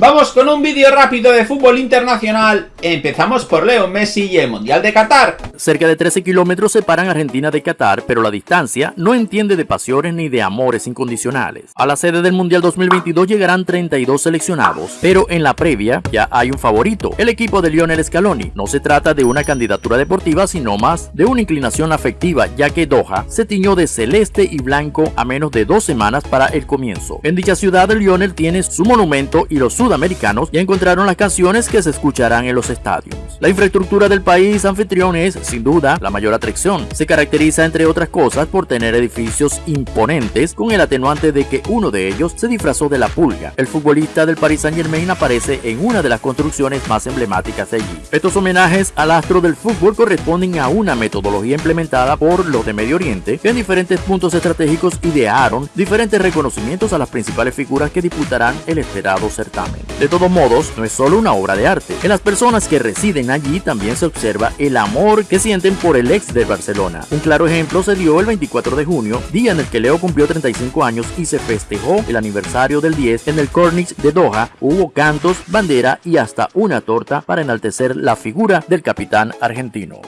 Vamos con un vídeo rápido de fútbol internacional. Empezamos por Leo Messi y el Mundial de Qatar. Cerca de 13 kilómetros separan Argentina de Qatar, pero la distancia no entiende de pasiones ni de amores incondicionales. A la sede del Mundial 2022 llegarán 32 seleccionados, pero en la previa ya hay un favorito, el equipo de Lionel Scaloni. No se trata de una candidatura deportiva, sino más de una inclinación afectiva, ya que Doha se tiñó de celeste y blanco a menos de dos semanas para el comienzo. En dicha ciudad, Lionel tiene su monumento y los sudamericanos ya encontraron las canciones que se escucharán en los estadios. La infraestructura del país anfitrión es, sin duda, la mayor atracción. Se caracteriza, entre otras cosas, por tener edificios imponentes, con el atenuante de que uno de ellos se disfrazó de la pulga. El futbolista del Paris Saint Germain aparece en una de las construcciones más emblemáticas de allí. Estos homenajes al astro del fútbol corresponden a una metodología implementada por los de Medio Oriente, que en diferentes puntos estratégicos idearon diferentes reconocimientos a las principales figuras que disputarán el esperado certamen. De todos modos, no es solo una obra de arte. En las personas que residen allí también se observa el amor que sienten por el ex de Barcelona. Un claro ejemplo se dio el 24 de junio, día en el que Leo cumplió 35 años y se festejó el aniversario del 10 en el Cornix de Doha. Hubo cantos, bandera y hasta una torta para enaltecer la figura del capitán argentino.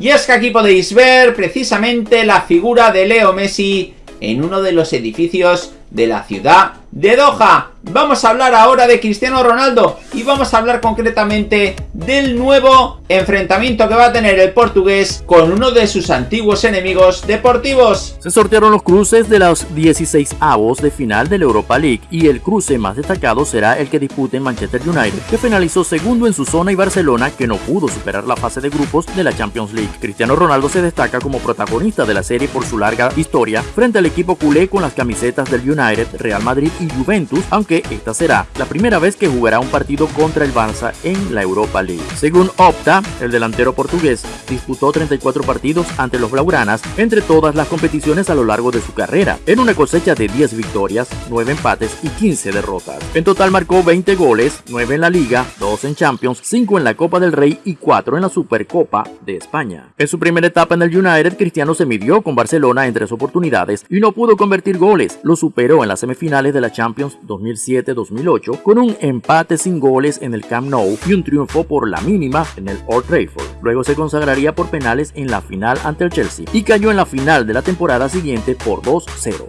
Y es que aquí podéis ver precisamente la figura de Leo Messi en uno de los edificios de la ciudad de Doha. Vamos a hablar ahora de Cristiano Ronaldo y vamos a hablar concretamente del nuevo enfrentamiento que va a tener el portugués con uno de sus antiguos enemigos deportivos. Se sortearon los cruces de los 16 avos de final de la Europa League y el cruce más destacado será el que dispute Manchester United, que finalizó segundo en su zona y Barcelona que no pudo superar la fase de grupos de la Champions League. Cristiano Ronaldo se destaca como protagonista de la serie por su larga historia frente al equipo culé con las camisetas del United, Real Madrid y Juventus, aunque esta será la primera vez que jugará un partido contra el Barça en la Europa League. Según Opta, el delantero portugués disputó 34 partidos ante los Blaugranas entre todas las competiciones a lo largo de su carrera, en una cosecha de 10 victorias, 9 empates y 15 derrotas. En total marcó 20 goles, 9 en la Liga, 2 en Champions, 5 en la Copa del Rey y 4 en la Supercopa de España. En su primera etapa en el United, Cristiano se midió con Barcelona en tres oportunidades y no pudo convertir goles, lo superó en las semifinales de la Champions 2007 2007-2008 con un empate sin goles en el Camp Nou y un triunfo por la mínima en el Old Trafford. Luego se consagraría por penales en la final ante el Chelsea y cayó en la final de la temporada siguiente por 2-0.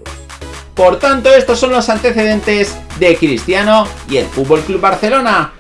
Por tanto, estos son los antecedentes de Cristiano y el Fútbol Club Barcelona.